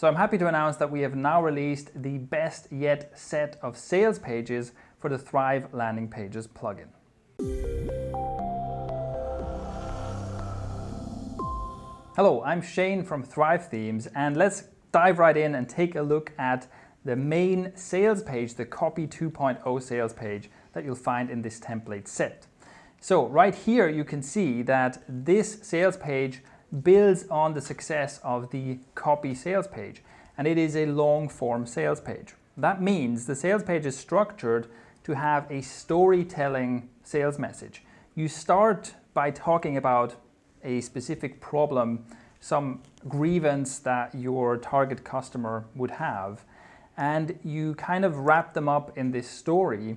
So I'm happy to announce that we have now released the best yet set of sales pages for the Thrive Landing Pages plugin. Hello, I'm Shane from Thrive Themes and let's dive right in and take a look at the main sales page, the Copy 2.0 sales page that you'll find in this template set. So right here you can see that this sales page builds on the success of the copy sales page and it is a long form sales page. That means the sales page is structured to have a storytelling sales message. You start by talking about a specific problem, some grievance that your target customer would have, and you kind of wrap them up in this story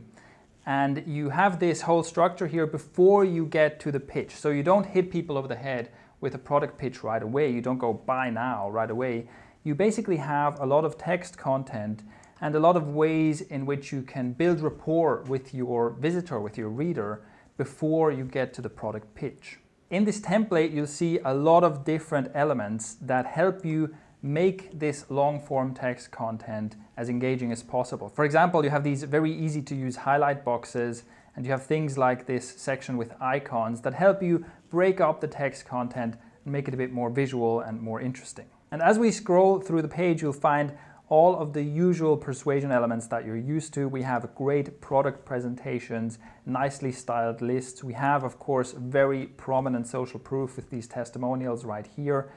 and you have this whole structure here before you get to the pitch. So you don't hit people over the head with a product pitch right away. You don't go buy now right away. You basically have a lot of text content and a lot of ways in which you can build rapport with your visitor, with your reader, before you get to the product pitch. In this template, you'll see a lot of different elements that help you make this long form text content as engaging as possible. For example, you have these very easy to use highlight boxes and you have things like this section with icons that help you break up the text content and make it a bit more visual and more interesting. And as we scroll through the page, you'll find all of the usual persuasion elements that you're used to. We have great product presentations, nicely styled lists. We have, of course, very prominent social proof with these testimonials right here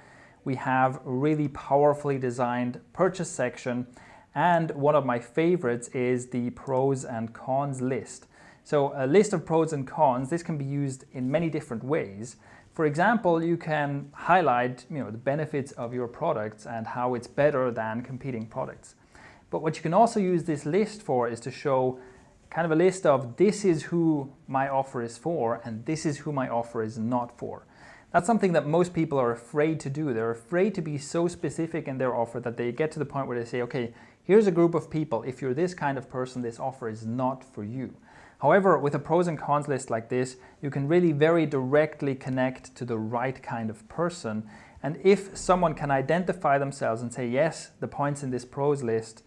we have a really powerfully designed purchase section and one of my favorites is the pros and cons list. So a list of pros and cons, this can be used in many different ways. For example, you can highlight you know, the benefits of your products and how it's better than competing products. But what you can also use this list for is to show kind of a list of this is who my offer is for and this is who my offer is not for. That's something that most people are afraid to do. They're afraid to be so specific in their offer that they get to the point where they say, okay, here's a group of people. If you're this kind of person, this offer is not for you. However, with a pros and cons list like this, you can really very directly connect to the right kind of person. And if someone can identify themselves and say, yes, the points in this pros list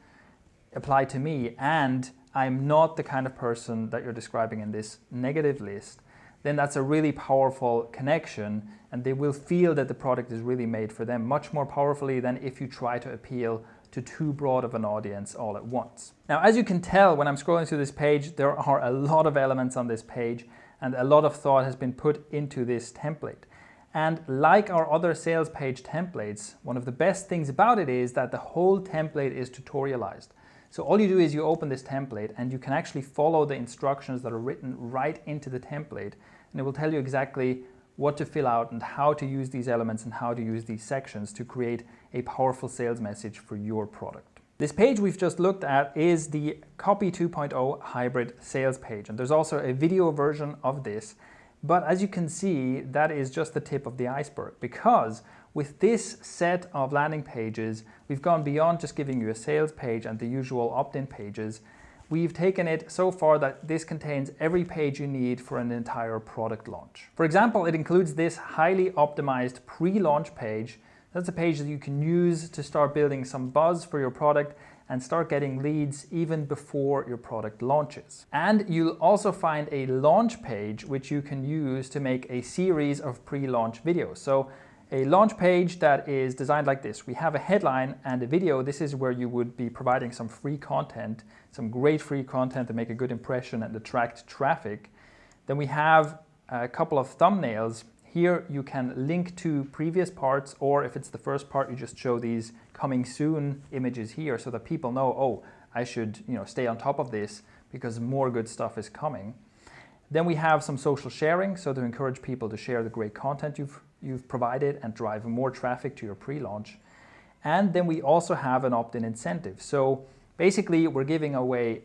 apply to me, and I'm not the kind of person that you're describing in this negative list, then that's a really powerful connection and they will feel that the product is really made for them much more powerfully than if you try to appeal to too broad of an audience all at once. Now, as you can tell when I'm scrolling through this page, there are a lot of elements on this page and a lot of thought has been put into this template. And like our other sales page templates, one of the best things about it is that the whole template is tutorialized. So all you do is you open this template and you can actually follow the instructions that are written right into the template and it will tell you exactly what to fill out and how to use these elements and how to use these sections to create a powerful sales message for your product. This page we've just looked at is the Copy 2.0 hybrid sales page and there's also a video version of this but as you can see that is just the tip of the iceberg because with this set of landing pages, we've gone beyond just giving you a sales page and the usual opt-in pages. We've taken it so far that this contains every page you need for an entire product launch. For example, it includes this highly optimized pre-launch page. That's a page that you can use to start building some buzz for your product and start getting leads even before your product launches. And you'll also find a launch page which you can use to make a series of pre-launch videos. So a launch page that is designed like this. We have a headline and a video. This is where you would be providing some free content, some great free content to make a good impression and attract traffic. Then we have a couple of thumbnails. Here you can link to previous parts or if it's the first part, you just show these coming soon images here so that people know, oh, I should you know, stay on top of this because more good stuff is coming. Then we have some social sharing, so to encourage people to share the great content you've you've provided and drive more traffic to your pre-launch. And then we also have an opt-in incentive. So basically we're giving away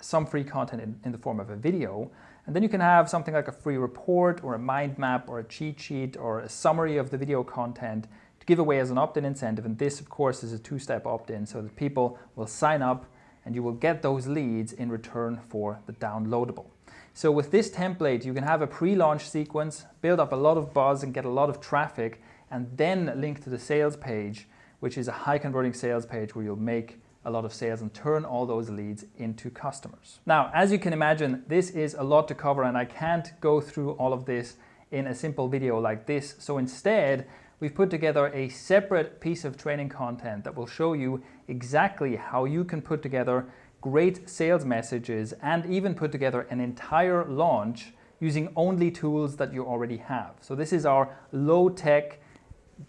some free content in, in, the form of a video. And then you can have something like a free report or a mind map or a cheat sheet or a summary of the video content to give away as an opt-in incentive. And this of course is a two-step opt-in so that people will sign up and you will get those leads in return for the downloadable. So with this template, you can have a pre-launch sequence, build up a lot of buzz and get a lot of traffic, and then link to the sales page which is a high converting sales page where you'll make a lot of sales and turn all those leads into customers. Now, as you can imagine, this is a lot to cover and I can't go through all of this in a simple video like this. So instead, we've put together a separate piece of training content that will show you exactly how you can put together great sales messages and even put together an entire launch using only tools that you already have. So this is our low tech,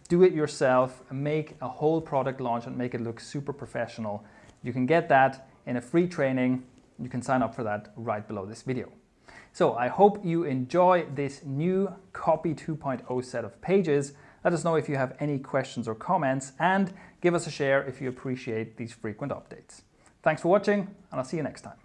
do it yourself, make a whole product launch and make it look super professional. You can get that in a free training. You can sign up for that right below this video. So I hope you enjoy this new Copy 2.0 set of pages. Let us know if you have any questions or comments and give us a share if you appreciate these frequent updates. Thanks for watching and I'll see you next time.